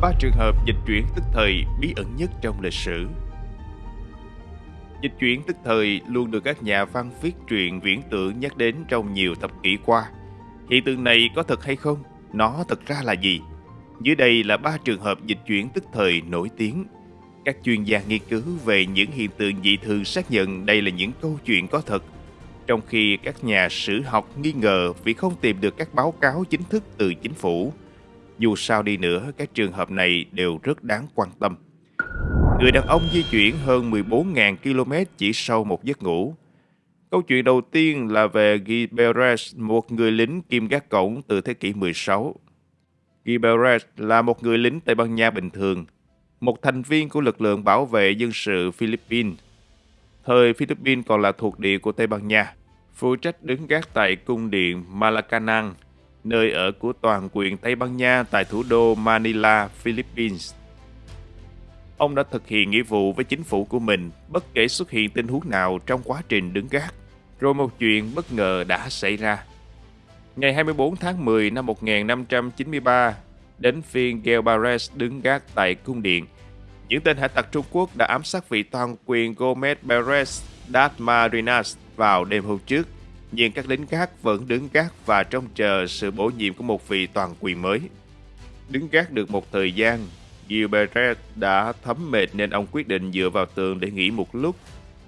ba trường hợp dịch chuyển tức thời bí ẩn nhất trong lịch sử. Dịch chuyển tức thời luôn được các nhà văn viết truyện viễn tưởng nhắc đến trong nhiều thập kỷ qua. Hiện tượng này có thật hay không? Nó thật ra là gì? Dưới đây là ba trường hợp dịch chuyển tức thời nổi tiếng. Các chuyên gia nghiên cứu về những hiện tượng dị thường xác nhận đây là những câu chuyện có thật, trong khi các nhà sử học nghi ngờ vì không tìm được các báo cáo chính thức từ chính phủ. Dù sao đi nữa, các trường hợp này đều rất đáng quan tâm. Người đàn ông di chuyển hơn 14.000 km chỉ sau một giấc ngủ. Câu chuyện đầu tiên là về Guy Beres, một người lính kim gác cổng từ thế kỷ 16. Guy Beres là một người lính Tây Ban Nha bình thường, một thành viên của lực lượng bảo vệ dân sự Philippines. Thời Philippines còn là thuộc địa của Tây Ban Nha, phụ trách đứng gác tại cung điện Malacanang, nơi ở của toàn quyền Tây Ban Nha tại thủ đô Manila, Philippines. Ông đã thực hiện nghĩa vụ với chính phủ của mình bất kể xuất hiện tình huống nào trong quá trình đứng gác. Rồi một chuyện bất ngờ đã xảy ra. Ngày 24 tháng 10 năm 1593, đến phiên Gelbares đứng gác tại cung điện. Những tên hải tặc Trung Quốc đã ám sát vị toàn quyền Gomez Perez Dasmariñas vào đêm hôm trước, nhưng các lính gác vẫn đứng gác và trông chờ sự bổ nhiệm của một vị toàn quyền mới. Đứng gác được một thời gian, Gilbert đã thấm mệt nên ông quyết định dựa vào tường để nghỉ một lúc.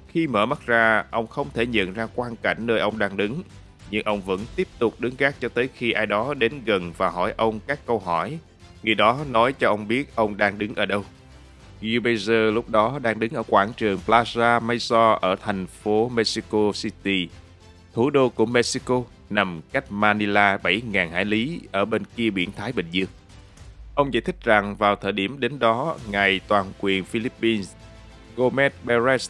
Khi mở mắt ra, ông không thể nhận ra quang cảnh nơi ông đang đứng, nhưng ông vẫn tiếp tục đứng gác cho tới khi ai đó đến gần và hỏi ông các câu hỏi. Người đó nói cho ông biết ông đang đứng ở đâu. Gilbert lúc đó đang đứng ở quảng trường Plaza Mayor ở thành phố Mexico City, thủ đô của Mexico, nằm cách Manila 7.000 hải lý ở bên kia biển Thái Bình Dương. Ông giải thích rằng vào thời điểm đến đó, ngài toàn quyền Philippines Gomez Perez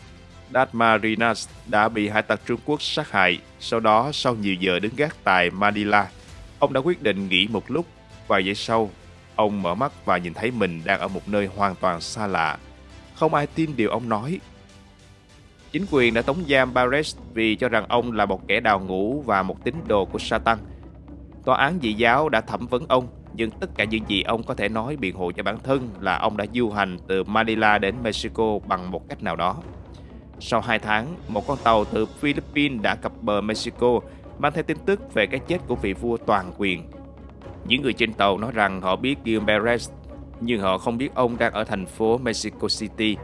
Dasmarinas đã bị hải tặc Trung Quốc sát hại. Sau đó, sau nhiều giờ đứng gác tại Manila, ông đã quyết định nghỉ một lúc. Vài giây sau, ông mở mắt và nhìn thấy mình đang ở một nơi hoàn toàn xa lạ. Không ai tin điều ông nói. Chính quyền đã tống giam Barres vì cho rằng ông là một kẻ đào ngũ và một tín đồ của Satan. Tòa án dị giáo đã thẩm vấn ông nhưng tất cả những gì ông có thể nói biện hộ cho bản thân là ông đã du hành từ Manila đến Mexico bằng một cách nào đó. Sau 2 tháng, một con tàu từ Philippines đã cập bờ Mexico mang theo tin tức về cái chết của vị vua toàn quyền. Những người trên tàu nói rằng họ biết Gil Perez, nhưng họ không biết ông đang ở thành phố Mexico City.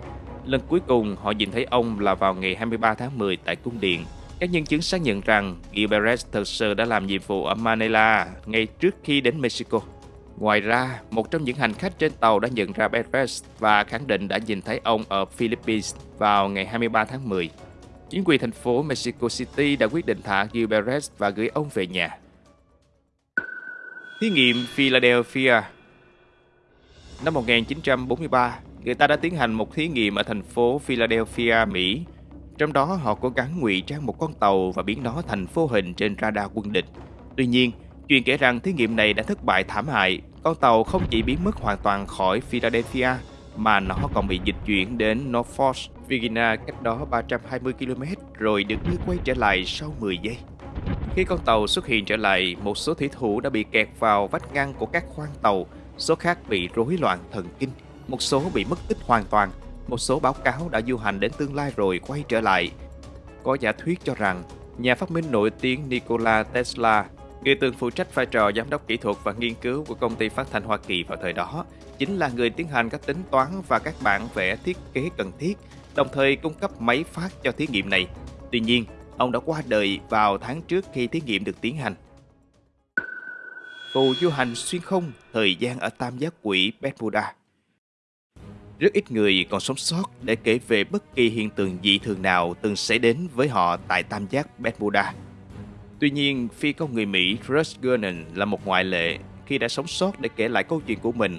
Lần cuối cùng họ nhìn thấy ông là vào ngày 23 tháng 10 tại cung điện các nhân chứng xác nhận rằng Gilberez thực sự đã làm nhiệm vụ ở Manila ngay trước khi đến Mexico. Ngoài ra, một trong những hành khách trên tàu đã nhận ra Perez và khẳng định đã nhìn thấy ông ở Philippines vào ngày 23 tháng 10. Chính quyền thành phố Mexico City đã quyết định thả Gilberez và gửi ông về nhà. Thí nghiệm Philadelphia Năm 1943, người ta đã tiến hành một thí nghiệm ở thành phố Philadelphia, Mỹ. Trong đó họ cố gắng ngụy trang một con tàu và biến nó thành vô hình trên radar quân địch. Tuy nhiên, Chuyện kể rằng thí nghiệm này đã thất bại thảm hại, con tàu không chỉ biến mất hoàn toàn khỏi Philadelphia mà nó còn bị dịch chuyển đến Norfolk, Virginia cách đó 320 km rồi được đưa quay trở lại sau 10 giây. Khi con tàu xuất hiện trở lại, một số thủy thủ đã bị kẹt vào vách ngăn của các khoang tàu, số khác bị rối loạn thần kinh, một số bị mất tích hoàn toàn, một số báo cáo đã du hành đến tương lai rồi quay trở lại. Có giả thuyết cho rằng nhà phát minh nổi tiếng Nikola Tesla Người từng phụ trách vai trò giám đốc kỹ thuật và nghiên cứu của công ty phát thanh Hoa Kỳ vào thời đó chính là người tiến hành các tính toán và các bản vẽ thiết kế cần thiết, đồng thời cung cấp máy phát cho thí nghiệm này. Tuy nhiên, ông đã qua đời vào tháng trước khi thí nghiệm được tiến hành. Phù du hành xuyên không thời gian ở tam giác quỷ Bermuda rất ít người còn sống sót để kể về bất kỳ hiện tượng dị thường nào từng xảy đến với họ tại tam giác Bermuda. Tuy nhiên, phi công người Mỹ Russ Gernon là một ngoại lệ khi đã sống sót để kể lại câu chuyện của mình.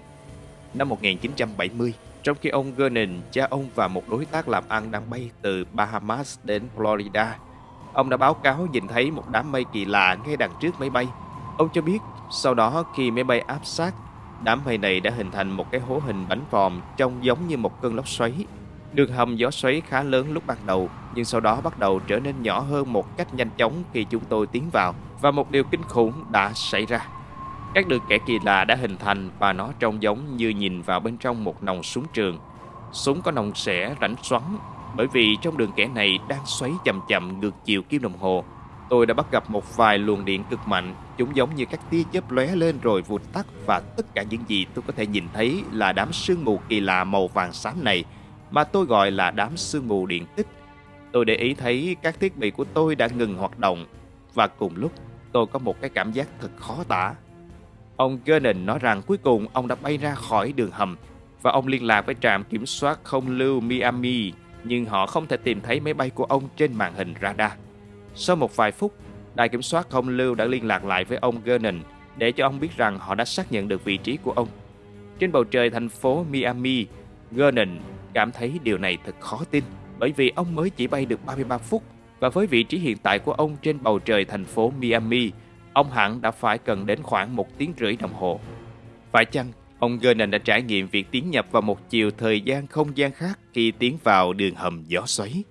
Năm 1970, trong khi ông Gernon, cha ông và một đối tác làm ăn đang bay từ Bahamas đến Florida, ông đã báo cáo nhìn thấy một đám mây kỳ lạ ngay đằng trước máy bay. Ông cho biết, sau đó khi máy bay áp sát, đám mây này đã hình thành một cái hố hình bánh vòm trông giống như một cơn lốc xoáy Đường hầm gió xoáy khá lớn lúc ban đầu, nhưng sau đó bắt đầu trở nên nhỏ hơn một cách nhanh chóng khi chúng tôi tiến vào và một điều kinh khủng đã xảy ra. Các đường kẻ kỳ lạ đã hình thành và nó trông giống như nhìn vào bên trong một nòng súng trường. Súng có nòng xẻ rãnh xoắn bởi vì trong đường kẻ này đang xoáy chậm chậm ngược chiều kim đồng hồ. Tôi đã bắt gặp một vài luồng điện cực mạnh, chúng giống như các tia chớp lóe lên rồi vụt tắt và tất cả những gì tôi có thể nhìn thấy là đám sương mù kỳ lạ màu vàng xám này mà tôi gọi là đám sương mù điện tích. Tôi để ý thấy các thiết bị của tôi đã ngừng hoạt động và cùng lúc tôi có một cái cảm giác thật khó tả. Ông Gernon nói rằng cuối cùng ông đã bay ra khỏi đường hầm và ông liên lạc với trạm kiểm soát không lưu Miami nhưng họ không thể tìm thấy máy bay của ông trên màn hình radar. Sau một vài phút, đài kiểm soát không lưu đã liên lạc lại với ông Gernon để cho ông biết rằng họ đã xác nhận được vị trí của ông. Trên bầu trời thành phố Miami, Gernon cảm thấy điều này thật khó tin bởi vì ông mới chỉ bay được 33 phút và với vị trí hiện tại của ông trên bầu trời thành phố Miami, ông hẳn đã phải cần đến khoảng một tiếng rưỡi đồng hồ. Phải chăng ông Gernon đã trải nghiệm việc tiến nhập vào một chiều thời gian không gian khác khi tiến vào đường hầm gió xoáy?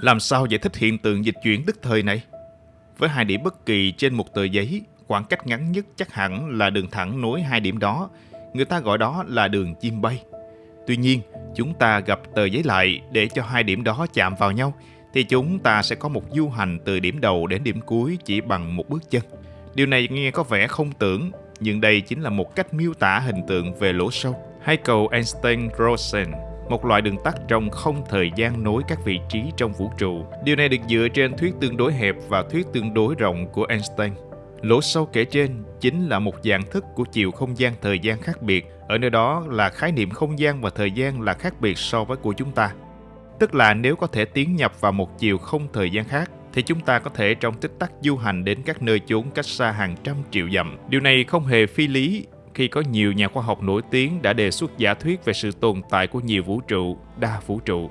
Làm sao giải thích hiện tượng dịch chuyển tức thời này? Với hai điểm bất kỳ trên một tờ giấy, khoảng cách ngắn nhất chắc hẳn là đường thẳng nối hai điểm đó. Người ta gọi đó là đường chim bay. Tuy nhiên, chúng ta gặp tờ giấy lại để cho hai điểm đó chạm vào nhau, thì chúng ta sẽ có một du hành từ điểm đầu đến điểm cuối chỉ bằng một bước chân. Điều này nghe có vẻ không tưởng, nhưng đây chính là một cách miêu tả hình tượng về lỗ sâu hay cầu Einstein-Rosen một loại đường tắt trong không thời gian nối các vị trí trong vũ trụ. Điều này được dựa trên thuyết tương đối hẹp và thuyết tương đối rộng của Einstein. Lỗ sâu kể trên chính là một dạng thức của chiều không gian thời gian khác biệt, ở nơi đó là khái niệm không gian và thời gian là khác biệt so với của chúng ta. Tức là nếu có thể tiến nhập vào một chiều không thời gian khác, thì chúng ta có thể trong tích tắc du hành đến các nơi chốn cách xa hàng trăm triệu dặm. Điều này không hề phi lý khi có nhiều nhà khoa học nổi tiếng đã đề xuất giả thuyết về sự tồn tại của nhiều vũ trụ, đa vũ trụ.